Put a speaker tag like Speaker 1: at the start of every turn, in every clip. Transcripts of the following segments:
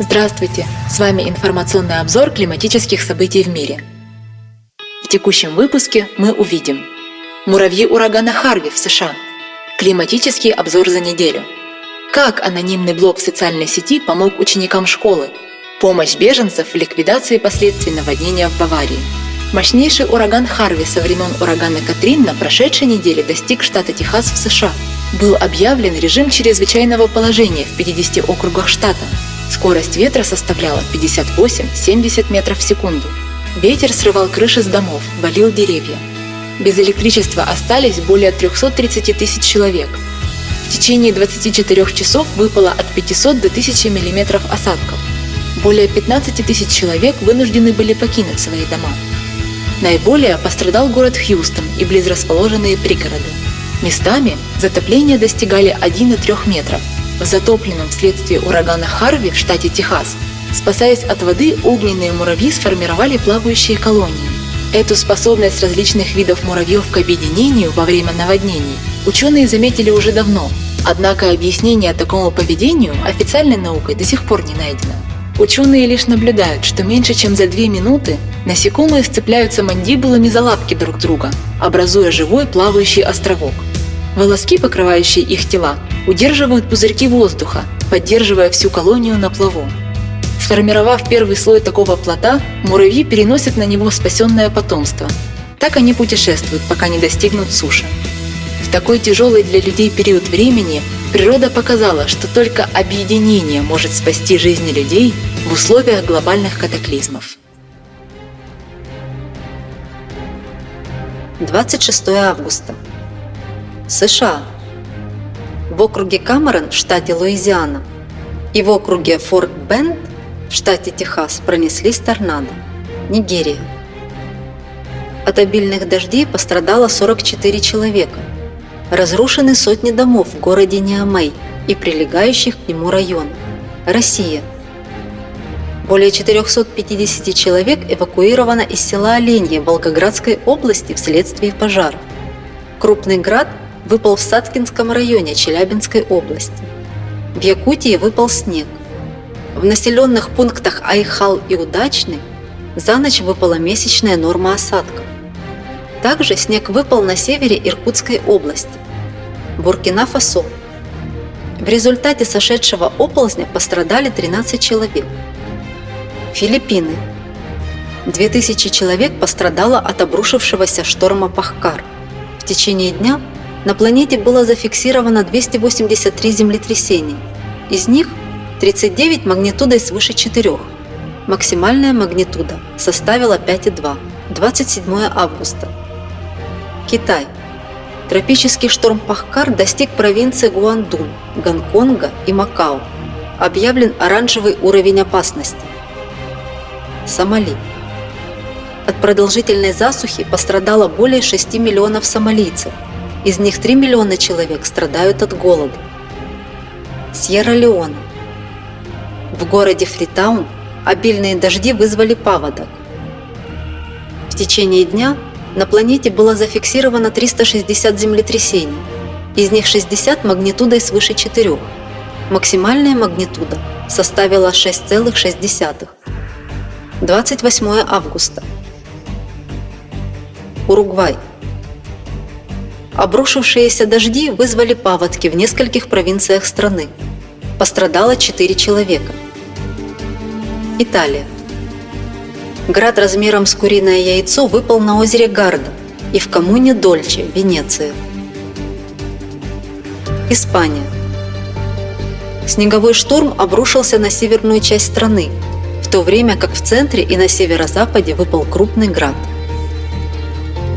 Speaker 1: Здравствуйте! С вами информационный обзор климатических событий в мире. В текущем выпуске мы увидим Муравьи урагана Харви в США. Климатический обзор за неделю. Как анонимный блог в социальной сети помог ученикам школы. Помощь беженцев в ликвидации последствий наводнения в Баварии. Мощнейший ураган Харви со времен урагана Катрин на прошедшей неделе достиг штата Техас в США. Был объявлен режим чрезвычайного положения в 50 округах штата. Скорость ветра составляла 58-70 метров в секунду. Ветер срывал крыши с домов, валил деревья. Без электричества остались более 330 тысяч человек. В течение 24 часов выпало от 500 до 1000 мм осадков. Более 15 тысяч человек вынуждены были покинуть свои дома. Наиболее пострадал город Хьюстон и близрасположенные пригороды. Местами затопления достигали 1,3 метров. В затопленном вследствие урагана Харви в штате Техас, спасаясь от воды, огненные муравьи сформировали плавающие колонии. Эту способность различных видов муравьев к объединению во время наводнений ученые заметили уже давно, однако объяснение такому поведению официальной наукой до сих пор не найдено. Ученые лишь наблюдают, что меньше чем за две минуты насекомые сцепляются мандибулами за лапки друг друга, образуя живой плавающий островок. Волоски, покрывающие их тела, удерживают пузырьки воздуха, поддерживая всю колонию на плаву. Сформировав первый слой такого плота, муравьи переносят на него спасенное потомство. Так они путешествуют, пока не достигнут суши. В такой тяжелый для людей период времени природа показала, что только объединение может спасти жизни людей в условиях глобальных катаклизмов.
Speaker 2: 26 августа. США. В округе Камерон в штате Луизиана и в округе Форт Бенд в штате Техас пронеслись торнадо. Нигерия. От обильных дождей пострадало 44 человека. Разрушены сотни домов в городе Ниамей и прилегающих к нему районах. Россия. Более 450 человек эвакуировано из села Оленье Волгоградской области вследствие пожара. Крупный град выпал в Саткинском районе Челябинской области. В Якутии выпал снег. В населенных пунктах Айхал и Удачный за ночь выпала месячная норма осадков. Также снег выпал на севере Иркутской области. Буркина-Фасо. В результате сошедшего оползня пострадали 13 человек. Филиппины. 2000 человек пострадало от обрушившегося шторма Пахкар. В течение дня на планете было зафиксировано 283 землетрясения. Из них 39 магнитудой свыше 4. Максимальная магнитуда составила 5,2. 27 августа. Китай. Тропический шторм Пахкар достиг провинции Гуандун, Гонконга и Макао. Объявлен оранжевый уровень опасности. Сомали. От продолжительной засухи пострадало более 6 миллионов сомалийцев. Из них 3 миллиона человек страдают от голода. Сьерра-Леоне. В городе Фритаун обильные дожди вызвали паводок. В течение дня на планете было зафиксировано 360 землетрясений, из них 60 магнитудой свыше 4. Максимальная магнитуда составила 6,6. 28 августа. Уругвай. Обрушившиеся дожди вызвали паводки в нескольких провинциях страны. Пострадало 4 человека. Италия. Град размером с куриное яйцо выпал на озере Гарда и в коммуне Дольче, Венеция. Испания. Снеговой шторм обрушился на северную часть страны, в то время как в центре и на северо-западе выпал крупный град.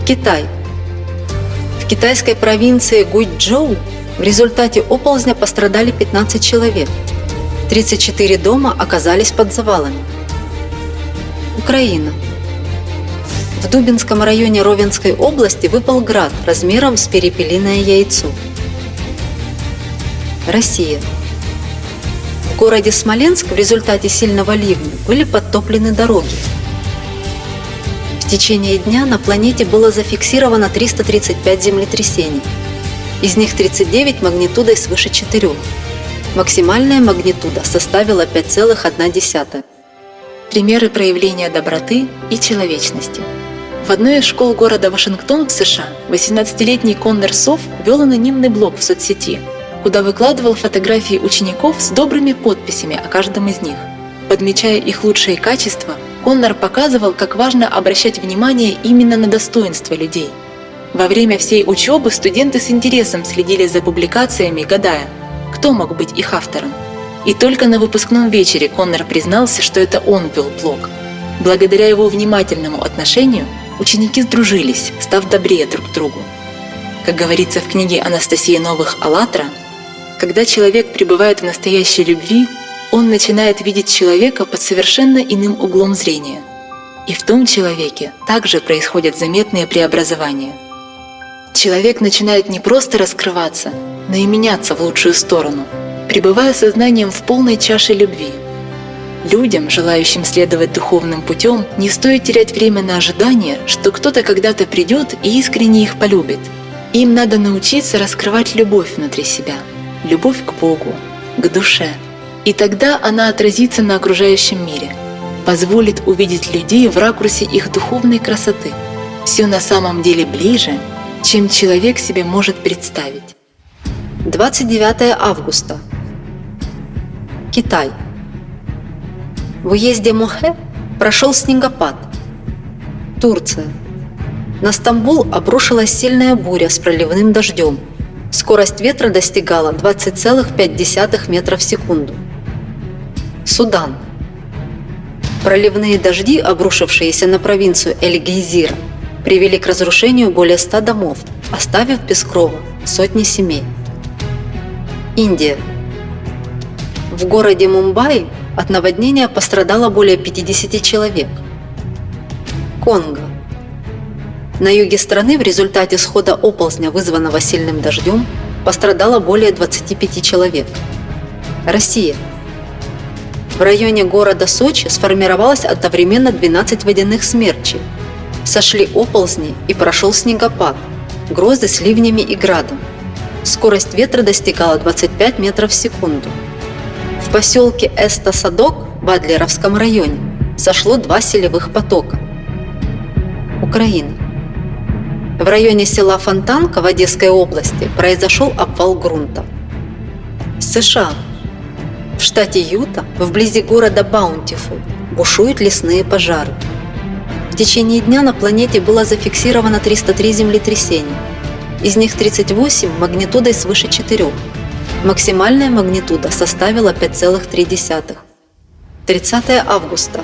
Speaker 2: Китай. В китайской провинции Гуйчжоу в результате оползня пострадали 15 человек. 34 дома оказались под завалами. Украина. В Дубинском районе Ровенской области выпал град размером с перепелиное яйцо. Россия. В городе Смоленск в результате сильного ливня были подтоплены дороги. В течение дня на планете было зафиксировано 335 землетрясений. Из них 39 магнитудой свыше 4. Максимальная магнитуда составила 5,1.
Speaker 1: Примеры проявления доброты и человечности. В одной из школ города Вашингтон в США 18-летний Коннор Сов вел анонимный блог в соцсети, куда выкладывал фотографии учеников с добрыми подписями о каждом из них. Подмечая их лучшие качества, Коннор показывал, как важно обращать внимание именно на достоинства людей. Во время всей учебы студенты с интересом следили за публикациями, гадая, кто мог быть их автором. И только на выпускном вечере Коннор признался, что это он вел блог. Благодаря его внимательному отношению ученики сдружились, став добрее друг к другу. Как говорится в книге Анастасии Новых «АЛЛАТРА», когда человек пребывает в настоящей любви, он начинает видеть человека под совершенно иным углом зрения. И в том человеке также происходят заметные преобразования. Человек начинает не просто раскрываться, но и меняться в лучшую сторону, пребывая сознанием в полной чаше любви. Людям, желающим следовать духовным путем, не стоит терять время на ожидание, что кто-то когда-то придет и искренне их полюбит. Им надо научиться раскрывать любовь внутри себя, любовь к Богу, к душе. И тогда она отразится на окружающем мире, позволит увидеть людей в ракурсе их духовной красоты. Все на самом деле ближе, чем человек себе может представить.
Speaker 2: 29 августа. Китай. В уезде Мохе прошел снегопад. Турция. На Стамбул обрушилась сильная буря с проливным дождем. Скорость ветра достигала 20,5 метров в секунду. Судан. Проливные дожди, обрушившиеся на провинцию Эль-Гейзира, привели к разрушению более 100 домов, оставив без крова сотни семей. Индия. В городе Мумбаи от наводнения пострадало более 50 человек. Конго. На юге страны в результате схода оползня, вызванного сильным дождем, пострадало более 25 человек. Россия. В районе города Сочи сформировалось одновременно 12 водяных смерчей. Сошли оползни и прошел снегопад, грозы с ливнями и градом. Скорость ветра достигала 25 метров в секунду. В поселке Эста-Садок в Адлеровском районе сошло два селевых потока. Украина. В районе села Фонтанка в Одесской области произошел обвал грунта. США. В штате Юта, вблизи города Баунтифул, бушуют лесные пожары. В течение дня на планете было зафиксировано 303 землетрясения – из них 38 магнитудой свыше 4. Максимальная магнитуда составила 5,3. 30 августа.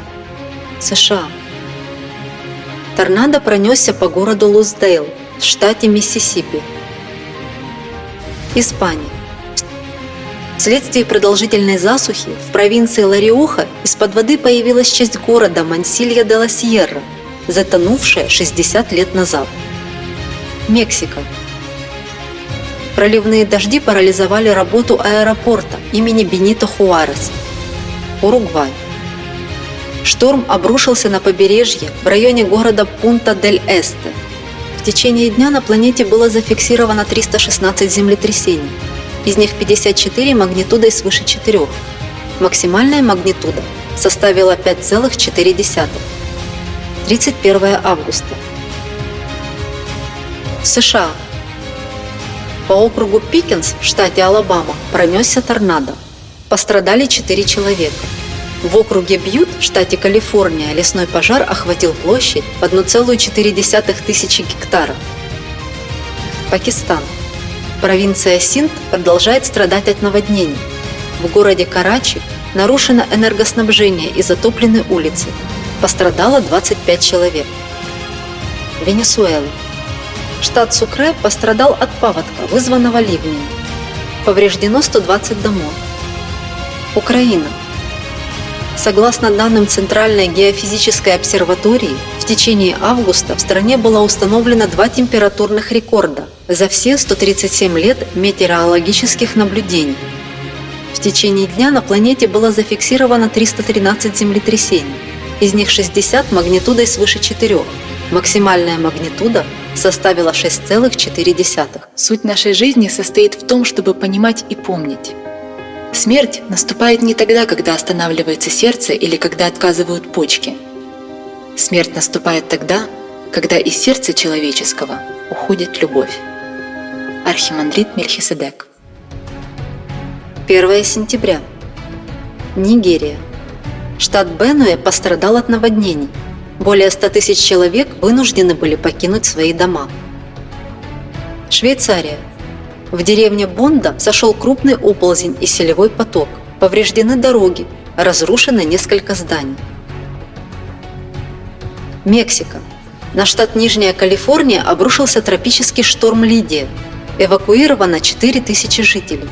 Speaker 2: США. Торнадо пронесся по городу Луздейл в штате Миссисипи. Испания. Вследствие продолжительной засухи в провинции Лариоха из-под воды появилась часть города Мансилья де ла Сьерра, затонувшая 60 лет назад. Мексика. Проливные дожди парализовали работу аэропорта имени Бенито Хуарес. Уругвай. Шторм обрушился на побережье в районе города Пунта-дель-Эсте. В течение дня на планете было зафиксировано 316 землетрясений, из них 54 магнитудой свыше 4. Максимальная магнитуда составила 5,4. 31 августа. США. По округу Пикенс в штате Алабама пронесся торнадо. Пострадали 4 человека. В округе Бьют в штате Калифорния лесной пожар охватил площадь в 1,4 тысячи гектаров. Пакистан. Провинция Синд продолжает страдать от наводнений. В городе Карачи нарушено энергоснабжение и затоплены улицы. Пострадало 25 человек. Венесуэла. Штат Сукре пострадал от паводка, вызванного ливнями. Повреждено 120 домов. Украина. Согласно данным Центральной геофизической обсерватории, в течение августа в стране было установлено два температурных рекорда за все 137 лет метеорологических наблюдений. В течение дня на планете было зафиксировано 313 землетрясений, из них 60 магнитудой свыше 4, максимальная магнитуда составила 6,4.
Speaker 1: Суть нашей жизни состоит в том, чтобы понимать и помнить. Смерть наступает не тогда, когда останавливается сердце или когда отказывают почки. Смерть наступает тогда, когда из сердца человеческого уходит любовь. Архимандрит Мельхиседек
Speaker 2: 1 сентября. Нигерия. Штат Бенуэ пострадал от наводнений. Более 100 тысяч человек вынуждены были покинуть свои дома. Швейцария. В деревне Бонда сошел крупный оползень и селевой поток. Повреждены дороги, разрушены несколько зданий. Мексика. На штат Нижняя Калифорния обрушился тропический шторм Лидия. Эвакуировано 4000 жителей.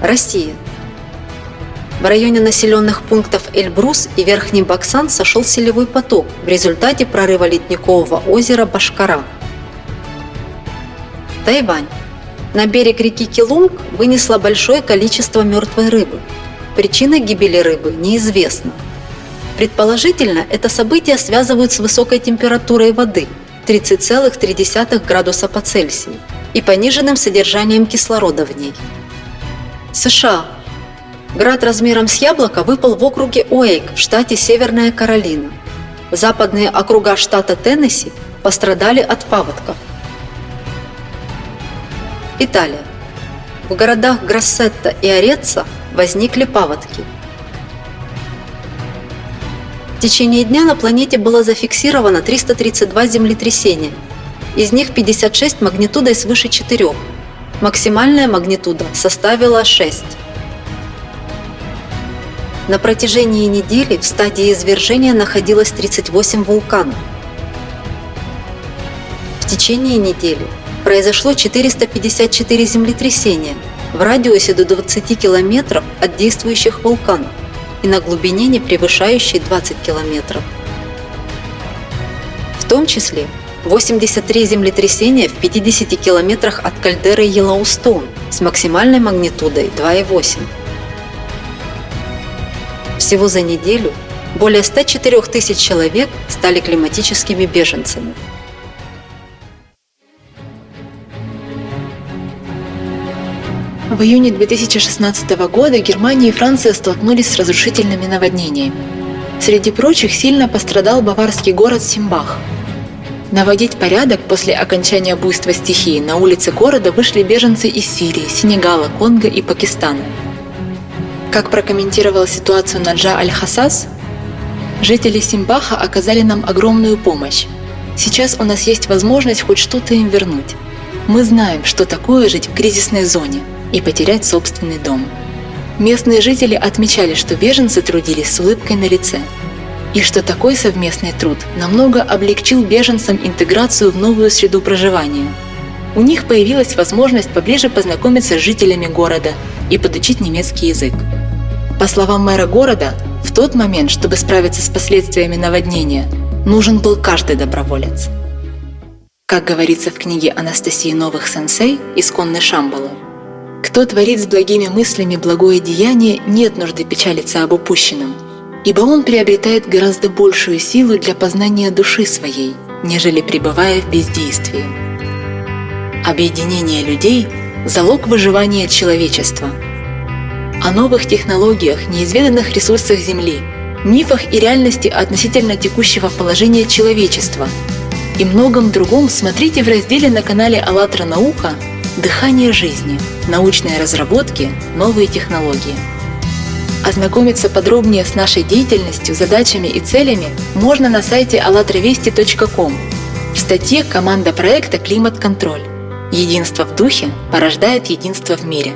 Speaker 2: Россия. В районе населенных пунктов Эльбрус и Верхний Баксан сошел селевой поток в результате прорыва ледникового озера Башкара. Тайвань. На берег реки Килунг вынесло большое количество мертвой рыбы. Причина гибели рыбы неизвестна. Предположительно, это событие связывают с высокой температурой воды 30,3 градуса по Цельсию и пониженным содержанием кислорода в ней. США. Град размером с яблоко выпал в округе Уэйк в штате Северная Каролина. Западные округа штата Теннесси пострадали от паводков. Италия. В городах Грассетта и Ореца возникли паводки. В течение дня на планете было зафиксировано 332 землетрясения, из них 56 магнитудой свыше 4, Максимальная магнитуда составила 6. На протяжении недели в стадии извержения находилось 38 вулканов. В течение недели произошло 454 землетрясения в радиусе до 20 километров от действующих вулканов и на глубине, не превышающей 20 километров. В том числе 83 землетрясения в 50 километрах от кальдеры Йеллоустоун с максимальной магнитудой 2,8. Всего за неделю более 104 тысяч человек стали климатическими беженцами.
Speaker 1: В июне 2016 года Германия и Франция столкнулись с разрушительными наводнениями. Среди прочих сильно пострадал баварский город Симбах – Наводить порядок после окончания буйства стихии на улицы города вышли беженцы из Сирии, Сенегала, Конго и Пакистана. Как прокомментировал ситуацию Наджа Аль-Хасас, жители Симбаха оказали нам огромную помощь. Сейчас у нас есть возможность хоть что-то им вернуть. Мы знаем, что такое жить в кризисной зоне и потерять собственный дом. Местные жители отмечали, что беженцы трудились с улыбкой на лице – и что такой совместный труд намного облегчил беженцам интеграцию в новую среду проживания. У них появилась возможность поближе познакомиться с жителями города и подучить немецкий язык. По словам мэра города, в тот момент, чтобы справиться с последствиями наводнения, нужен был каждый доброволец. Как говорится в книге Анастасии Новых Сенсей «Исконный Шамбала», кто творит с благими мыслями благое деяние, нет нужды печалиться об упущенном – ибо он приобретает гораздо большую силу для познания души своей, нежели пребывая в бездействии. Объединение людей – залог выживания человечества. О новых технологиях, неизведанных ресурсах Земли, мифах и реальности относительно текущего положения человечества и многом другом смотрите в разделе на канале АЛЛАТРА Наука «Дыхание жизни. Научные разработки. Новые технологии». Ознакомиться подробнее с нашей деятельностью, задачами и целями можно на сайте allatravesti.com в статье «Команда проекта «Климат-контроль». Единство в духе порождает единство в мире.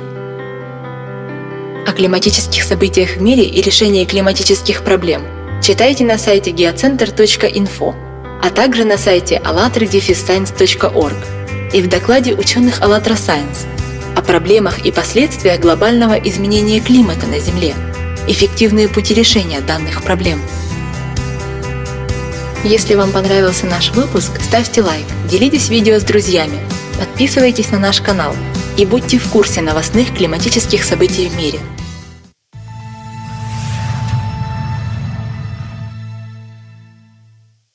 Speaker 1: О климатических событиях в мире и решении климатических проблем читайте на сайте geocenter.info, а также на сайте allatradefisscience.org и в докладе ученых АЛЛАТРА Science о проблемах и последствиях глобального изменения климата на Земле – эффективные пути решения данных проблем. Если вам понравился наш выпуск, ставьте лайк, делитесь видео с друзьями, подписывайтесь на наш канал и будьте в курсе новостных климатических событий в мире –